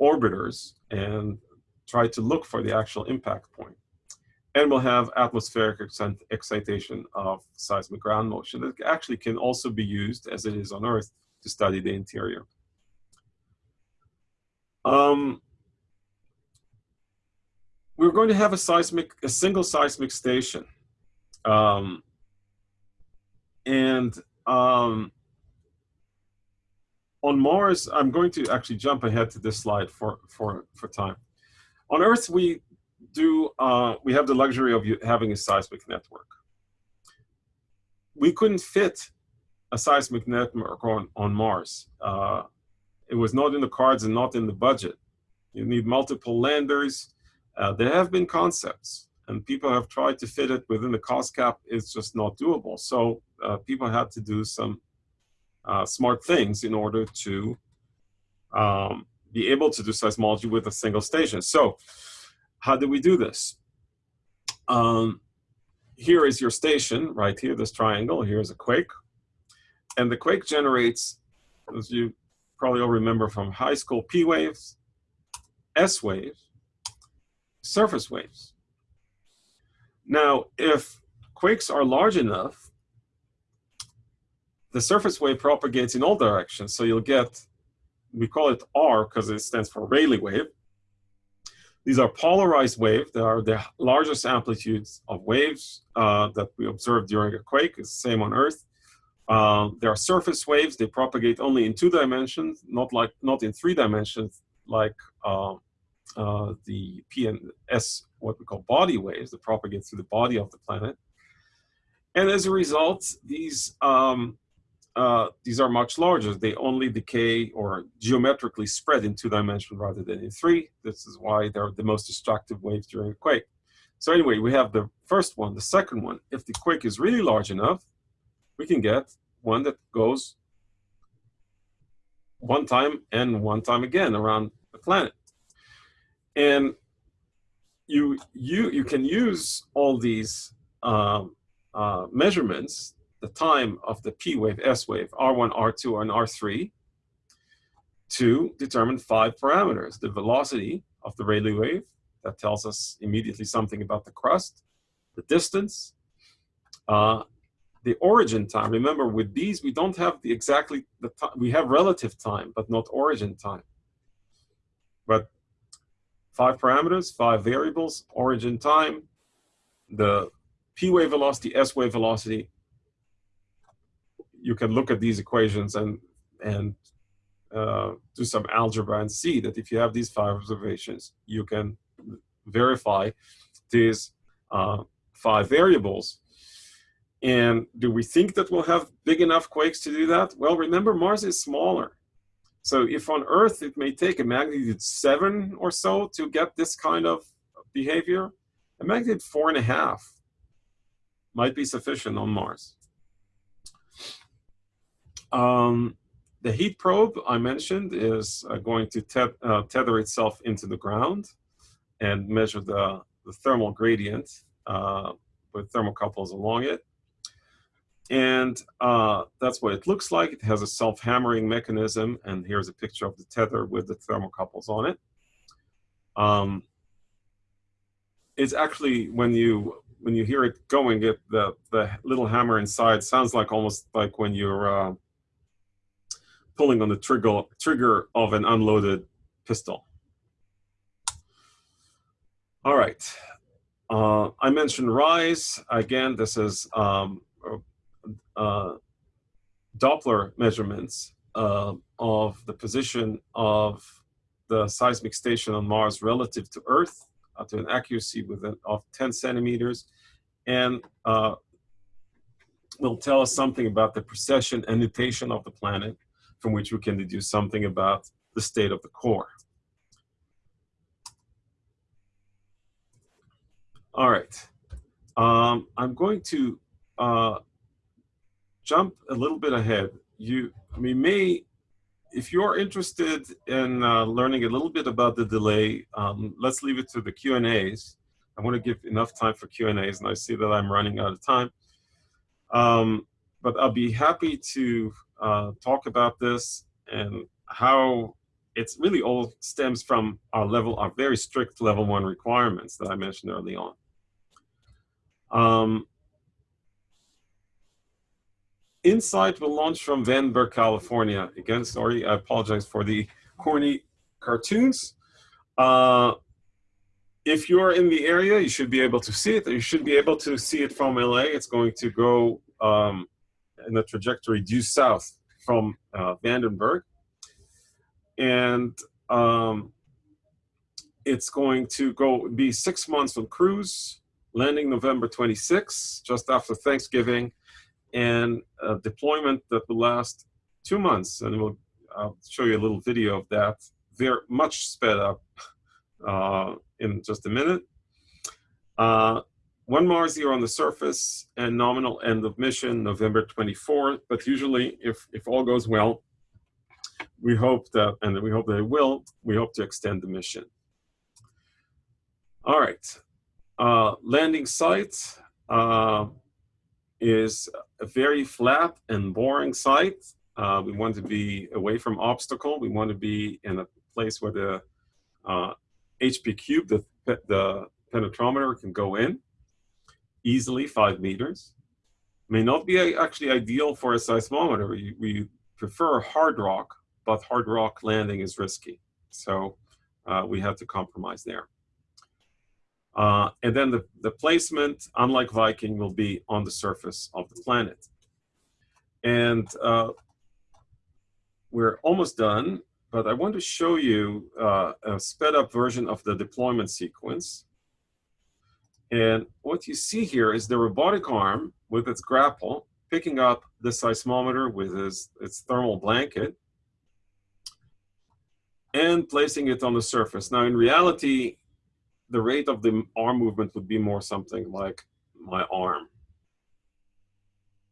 Speaker 2: orbiters and try to look for the actual impact point. And we'll have atmospheric excitation of seismic ground motion that actually can also be used, as it is on Earth, to study the interior. Um, we're going to have a seismic, a single seismic station. Um, and um, on Mars, I'm going to actually jump ahead to this slide for, for, for time. On Earth, we do, uh, we have the luxury of having a seismic network. We couldn't fit a seismic network on, on Mars. Uh, it was not in the cards and not in the budget. You need multiple landers. Uh, there have been concepts and people have tried to fit it within the cost cap. It's just not doable. So uh, people had to do some uh, smart things in order to um, be able to do seismology with a single station. So how do we do this? Um, here is your station, right here, this triangle. Here's a quake. And the quake generates, as you probably all remember from high school, P waves, S waves, surface waves. Now, if quakes are large enough, the surface wave propagates in all directions. So you'll get, we call it R because it stands for Rayleigh wave. These are polarized waves. They are the largest amplitudes of waves uh, that we observe during a quake. It's the same on Earth. Uh, there are surface waves. They propagate only in two dimensions, not like not in three dimensions, like uh, uh the P and S, what we call body waves that propagate through the body of the planet. And as a result, these um, uh, these are much larger. They only decay or geometrically spread in two dimensions rather than in three. This is why they're the most destructive waves during a quake. So anyway, we have the first one. The second one, if the quake is really large enough, we can get one that goes one time and one time again around the planet. And you, you, you can use all these uh, uh, measurements the time of the P wave, S wave, R1, R2, and R3 to determine five parameters. The velocity of the Rayleigh wave, that tells us immediately something about the crust, the distance, uh, the origin time. Remember, with these, we don't have the exactly, the time, we have relative time, but not origin time. but five parameters, five variables, origin time, the p wave velocity, s wave velocity. You can look at these equations and and uh, do some algebra and see that if you have these five observations, you can verify these uh, five variables. And do we think that we'll have big enough quakes to do that? Well, remember Mars is smaller. So if on Earth it may take a magnitude seven or so to get this kind of behavior, a magnitude four and a half might be sufficient on Mars. Um, the heat probe I mentioned is uh, going to te uh, tether itself into the ground and measure the, the thermal gradient uh, with thermocouples along it. And uh, that's what it looks like. It has a self-hammering mechanism, and here's a picture of the tether with the thermocouples on it. Um, it's actually, when you when you hear it going, it, the, the little hammer inside sounds like almost like when you're uh, pulling on the trigger, trigger of an unloaded pistol. All right. Uh, I mentioned RISE. Again, this is um, uh, Doppler measurements uh, of the position of the seismic station on Mars relative to Earth uh, to an accuracy within, of 10 centimeters and uh, will tell us something about the precession and nutation of the planet from which we can deduce something about the state of the core. All right. Um, I'm going to uh, jump a little bit ahead. You, we may, if you're interested in uh, learning a little bit about the delay, um, let's leave it to the Q&As. I want to give enough time for Q&As, and I see that I'm running out of time. Um, but I'll be happy to uh, talk about this and how it's really all stems from our level, our very strict level one requirements that I mentioned early on. Um, InSight will launch from Vandenberg, California. Again, sorry, I apologize for the corny cartoons. Uh, if you're in the area, you should be able to see it. You should be able to see it from LA. It's going to go um, in the trajectory due south from uh, Vandenberg. And um, it's going to go be six months on cruise, landing November 26, just after Thanksgiving, and a deployment that will last two months. And we'll I'll show you a little video of that. They're much sped up uh, in just a minute. Uh, one Mars year on the surface and nominal end of mission November 24th. But usually, if, if all goes well, we hope that, and we hope that it will, we hope to extend the mission. All right. Uh, landing site uh, is a very flat and boring site. Uh, we want to be away from obstacle. We want to be in a place where the HP uh, cube, the, the penetrometer can go in easily five meters. May not be actually ideal for a seismometer. We, we prefer hard rock, but hard rock landing is risky. So uh, we had to compromise there. Uh, and then the, the placement, unlike Viking, will be on the surface of the planet. And uh, we're almost done, but I want to show you uh, a sped up version of the deployment sequence. And what you see here is the robotic arm with its grapple picking up the seismometer with its, its thermal blanket and placing it on the surface. Now, in reality, the rate of the arm movement would be more something like my arm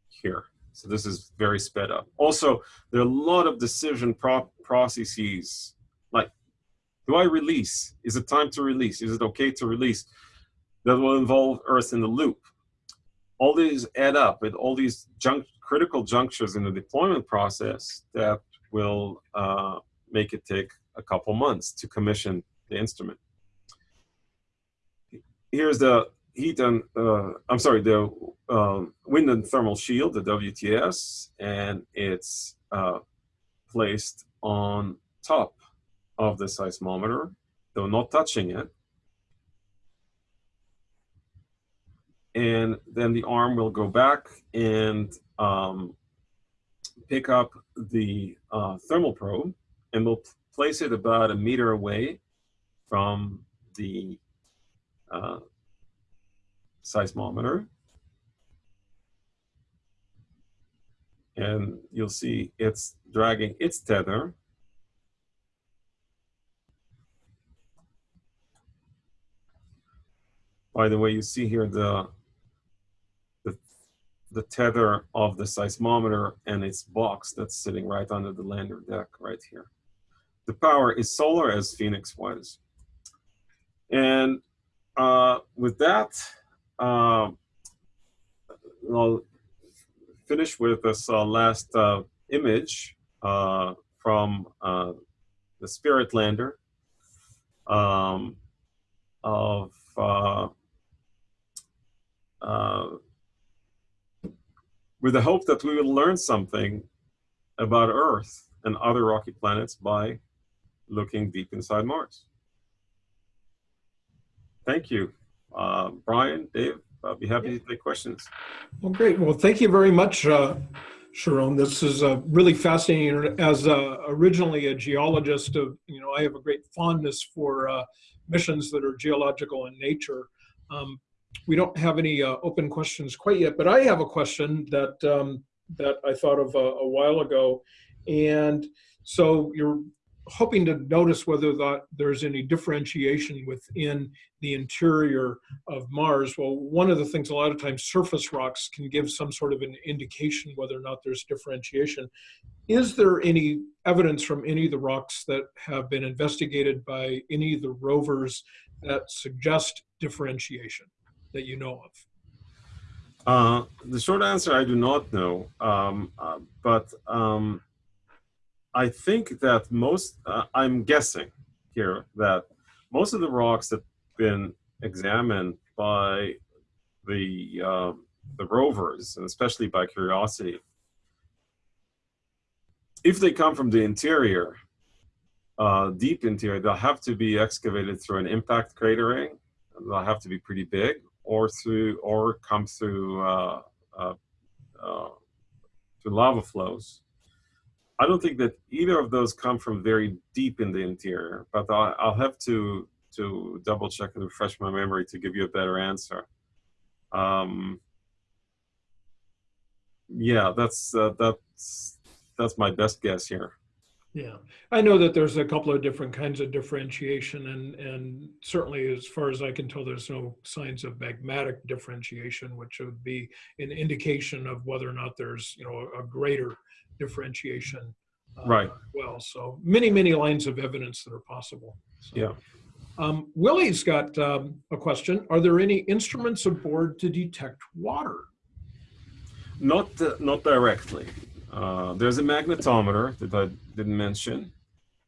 Speaker 2: here. So this is very sped up. Also, there are a lot of decision pro processes. Like, do I release? Is it time to release? Is it okay to release? That will involve Earth in the loop. All these add up with all these critical junctures in the deployment process that will uh, make it take a couple months to commission the instrument. Here's the heat and, uh, I'm sorry, the uh, wind and thermal shield, the WTS, and it's uh, placed on top of the seismometer, though not touching it. And then the arm will go back and um, pick up the uh, thermal probe and we'll place it about a meter away from the uh, seismometer. And you'll see it's dragging its tether. By the way, you see here the, the tether of the seismometer and its box that's sitting right under the lander deck right here. The power is solar as Phoenix was. And uh, with that, uh, I'll finish with this uh, last uh, image uh, from uh, the Spirit Lander um, of with the hope that we will learn something about Earth and other rocky planets by looking deep inside Mars. Thank you. Uh, Brian, Dave, I'll be happy to take questions.
Speaker 1: Well, great. Well, thank you very much, uh, Sharon. This is uh, really fascinating. As uh, originally a geologist, of you know, I have a great fondness for uh, missions that are geological in nature. Um, we don't have any uh, open questions quite yet, but I have a question that um, that I thought of a, a while ago, and so you're hoping to notice whether that there's any differentiation within the interior of Mars. Well, one of the things a lot of times surface rocks can give some sort of an indication whether or not there's differentiation. Is there any evidence from any of the rocks that have been investigated by any of the rovers that suggest differentiation that you know of?
Speaker 2: Uh, the short answer, I do not know, um, uh, but um, I think that most, uh, I'm guessing here that most of the rocks that have been examined by the, uh, the rovers, and especially by Curiosity, if they come from the interior, uh, deep interior, they'll have to be excavated through an impact cratering. They'll have to be pretty big, or through, or come through uh, uh, uh, through lava flows. I don't think that either of those come from very deep in the interior, but I'll, I'll have to to double check and refresh my memory to give you a better answer. Um, yeah, that's uh, that's that's my best guess here.
Speaker 1: Yeah, I know that there's a couple of different kinds of differentiation, and and certainly, as far as I can tell, there's no signs of magmatic differentiation, which would be an indication of whether or not there's you know a greater differentiation. Uh,
Speaker 2: Right.
Speaker 1: Well, so many many lines of evidence that are possible. So,
Speaker 2: Yeah.
Speaker 1: Um, Willie's got um, a question. Are there any instruments aboard to detect water?
Speaker 2: Not uh, not directly. Uh, there's a magnetometer that I didn't mention.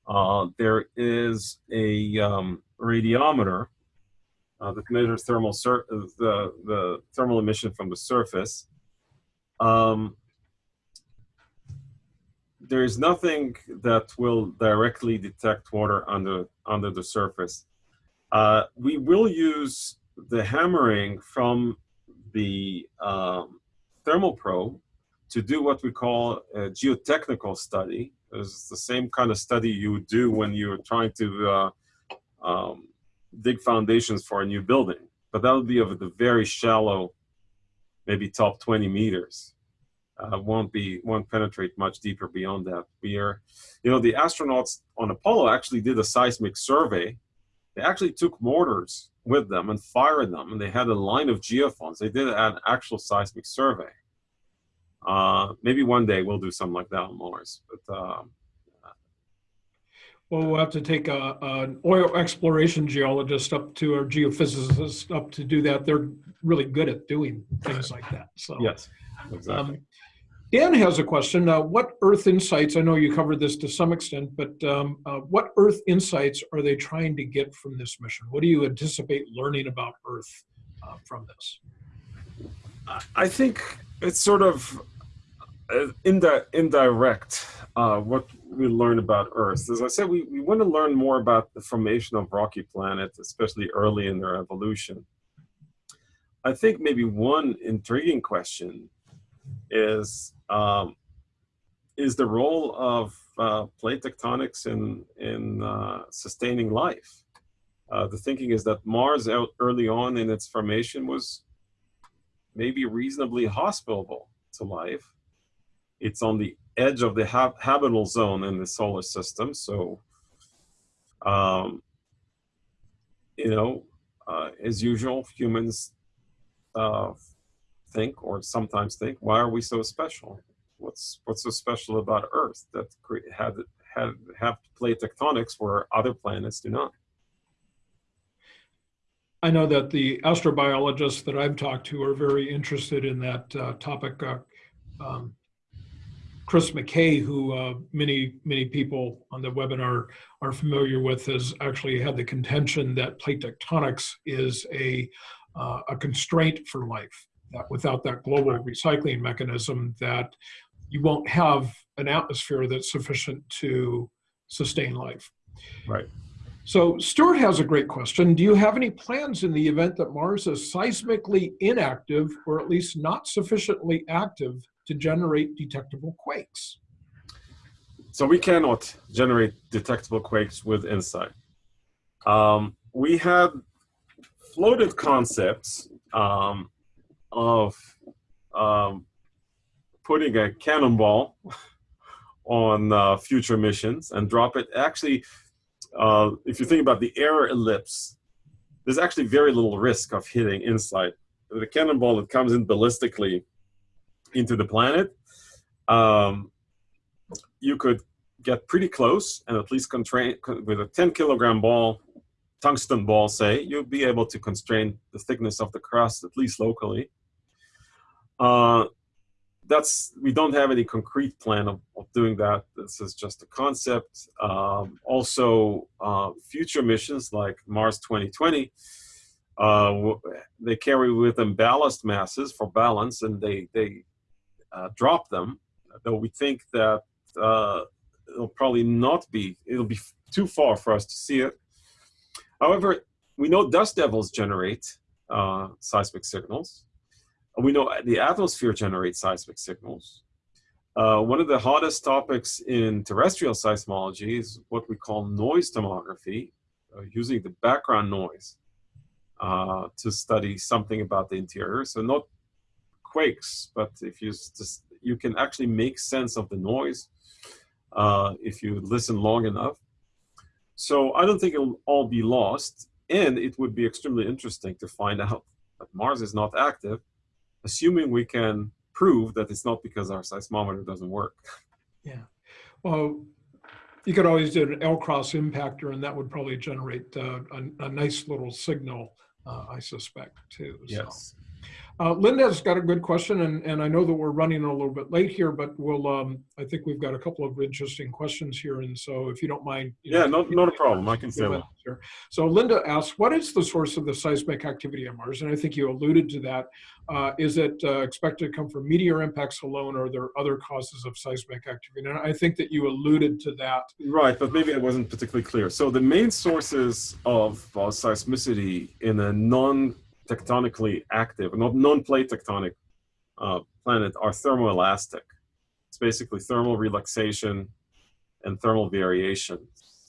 Speaker 2: Uh, there is a um, radiometer uh, that measures thermal the the thermal emission from the surface. Um, there is nothing that will directly detect water under under the surface. Uh, we will use the hammering from the um, thermal probe to do what we call a geotechnical study. It's the same kind of study you do when you're trying to uh, um, dig foundations for a new building. But that would be of the very shallow, maybe top 20 meters. Uh, won't be won't penetrate much deeper beyond that. We are, you know, the astronauts on Apollo actually did a seismic survey. They actually took mortars with them and fired them, and they had a line of geophones. They did an actual seismic survey. Uh, maybe one day we'll do something like that on Mars. But um,
Speaker 1: Well, we'll have to take a, an oil exploration geologist up to, or geophysicist up to do that. They're really good at doing things like that, so.
Speaker 2: yes, exactly.
Speaker 1: Um, Dan has a question. Uh, what Earth insights, I know you covered this to some extent, but um, uh, what Earth insights are they trying to get from this mission? What do you anticipate learning about Earth uh, from this?
Speaker 2: I think it's sort of uh, indi- indirect, uh, what we learn about Earth. As I said, we, we want to learn more about the formation of rocky planets, especially early in their evolution. I think maybe one intriguing question is um, is the role of uh, plate tectonics in in uh, sustaining life. Uh, the thinking is that Mars, early on in its formation, was maybe reasonably hospitable to life. It's on the edge of the hab habitable zone in the solar system, so um, you know, uh, as usual, humans uh, think or sometimes think, why are we so special? What's what's so special about Earth that had had have plate tectonics where other planets do not?
Speaker 1: I know that the astrobiologists that I've talked to are very interested in that uh, topic. Uh, um, Chris McKay, who uh, many many people on the webinar are familiar with, has actually had the contention that plate tectonics is a uh, a constraint for life. That without that global recycling mechanism, that you won't have an atmosphere that's sufficient to sustain life.
Speaker 2: Right.
Speaker 1: So Stuart has a great question. Do you have any plans in the event that Mars is seismically inactive or at least not sufficiently active to generate detectable quakes?
Speaker 2: So we cannot generate detectable quakes with InSight. Um, we had floated concepts um, of um, putting a cannonball on uh, future missions and drop it. Actually, uh, if you think about the error ellipse, there's actually very little risk of hitting InSight. The cannonball that comes in ballistically into the planet, um, you could get pretty close and at least constrain with a 10 kilogram ball tungsten ball, say, you'll be able to constrain the thickness of the crust, at least locally. Uh, that's we don't have any concrete plan of, of, doing that. This is just a concept. Um, also, uh, future missions like Mars 2020, uh, they carry with them ballast masses for balance, and they they uh, drop them. Though we think that uh, it'll probably not be. It'll be too far for us to see it. However, we know dust devils generate uh, seismic signals. We know the atmosphere generates seismic signals. Uh, one of the hottest topics in terrestrial seismology is what we call noise tomography, uh, using the background noise uh, to study something about the interior. So not quakes, but if you just, you can actually make sense of the noise uh, if you listen long enough. So I don't think it'll all be lost. And it would be extremely interesting to find out that Mars is not active, assuming we can prove that it's not because our seismometer doesn't work.
Speaker 1: Yeah. Well, you could always do an LCROSS impactor, and that would probably generate uh, a, a, nice little signal, uh, I suspect, too.
Speaker 2: Yes.
Speaker 1: So. Uh, Linda's got a good question, and, and I know that we're running a little bit late here, but we'll, um, I think we've got a couple of interesting questions here, and so if you don't mind. You
Speaker 2: yeah, know, not a problem. I can say that.
Speaker 1: So Linda asks, what is the source of the seismic activity on Mars? And I think you alluded to that. Uh, is it uh, expected to come from meteor impacts alone, or are there other causes of seismic activity? And I think that you alluded to that.
Speaker 2: Right, but maybe I wasn't particularly clear. So the main sources of uh, seismicity in a non tectonically active, not non-plate tectonic uh, planet are thermoelastic. It's basically thermal relaxation and thermal variation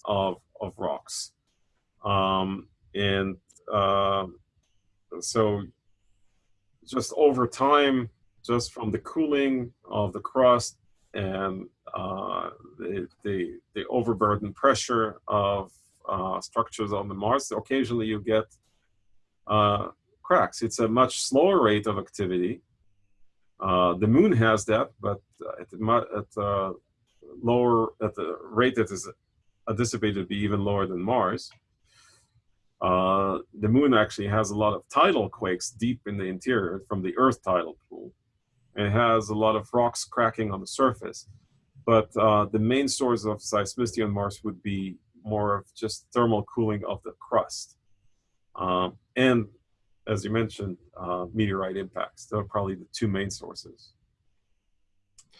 Speaker 2: of, of rocks. Um, and uh, so just over time, just from the cooling of the crust and uh, the, the, the, overburden pressure of uh, structures on the Mars, occasionally you get uh, cracks. It's a much slower rate of activity. Uh, the moon has that, but at, at uh, lower at the rate that is anticipated to be even lower than Mars. Uh, the moon actually has a lot of tidal quakes deep in the interior from the Earth tidal pool. It has a lot of rocks cracking on the surface. But uh, the main source of seismicity on Mars would be more of just thermal cooling of the crust. Um, and as you mentioned, uh, meteorite impacts. They're probably the two main sources.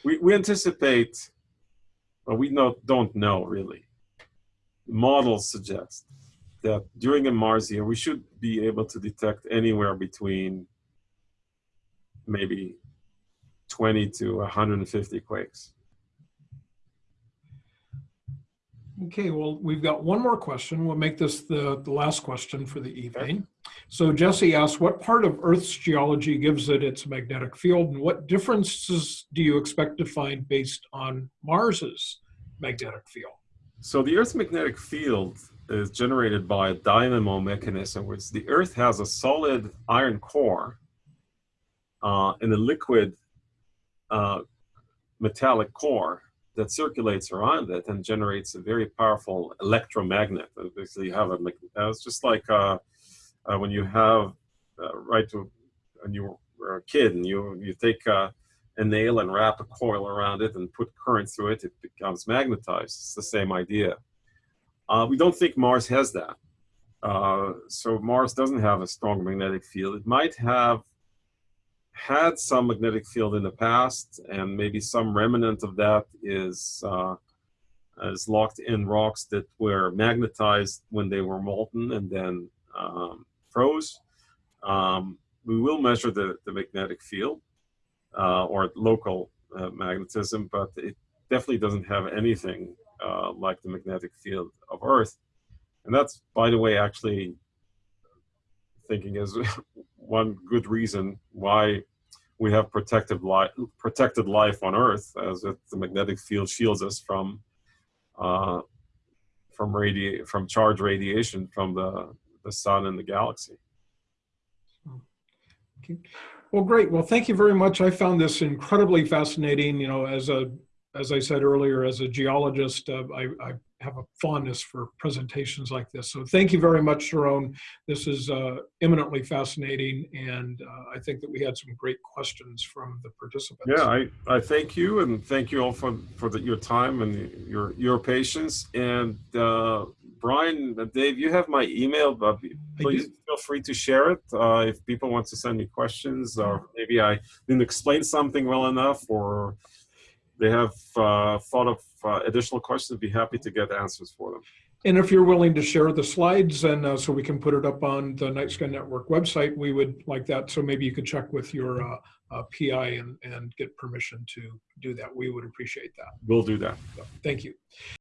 Speaker 2: We, we anticipate, well, we know, don't know really. Models suggest that during a Mars year, we should be able to detect anywhere between maybe 20 to 150 quakes.
Speaker 1: Okay, well, we've got one more question. We'll make this the, the last question for the evening. So Jesse asks, what part of Earth's geology gives it its magnetic field and what differences do you expect to find based on Mars's magnetic field?
Speaker 2: So the Earth's magnetic field is generated by a dynamo mechanism, which the Earth has a solid iron core uh, and a liquid uh, metallic core that circulates around it and generates a very powerful electromagnet. Basically, you have a, uh, it's just like uh, uh, when you have, uh, right to, when you were a kid and you, you take uh, a nail and wrap a coil around it and put current through it, it becomes magnetized. It's the same idea. Uh, we don't think Mars has that. So Mars doesn't have a strong magnetic field. It might have had some magnetic field in the past, and maybe some remnant of that is uh, is locked in rocks that were magnetized when they were molten and then um, froze. Um, we will measure the, the magnetic field uh, or local uh, magnetism, but it definitely doesn't have anything uh, like the magnetic field of Earth. And that's, by the way, actually thinking is one good reason why we have protected life, protected life on Earth, as it, the magnetic field shields us from uh, from radi- from charge radiation from the the sun and the galaxy.
Speaker 1: Okay. Well, great. Well, thank you very much. I found this incredibly fascinating. You know, as a, as I said earlier, as a geologist, uh, I, I have a fondness for presentations like this. So thank you very much, Sharon. This is uh, eminently fascinating, and uh, I think that we had some great questions from the participants.
Speaker 2: Yeah, I, I thank you and thank you all for for the, your time and your your patience. And uh, Brian, uh, Dave, you have my email, but please feel free to share it uh, if people want to send me questions or maybe I didn't explain something well enough or they have uh, thought of uh, additional questions. I'd be happy to get answers for them.
Speaker 1: And if you're willing to share the slides and uh, so we can put it up on the Night Sky Network website, we would like that. So maybe you could check with your uh, uh, PI and, and get permission to do that. We would appreciate that.
Speaker 2: We'll do that.
Speaker 1: So, thank you.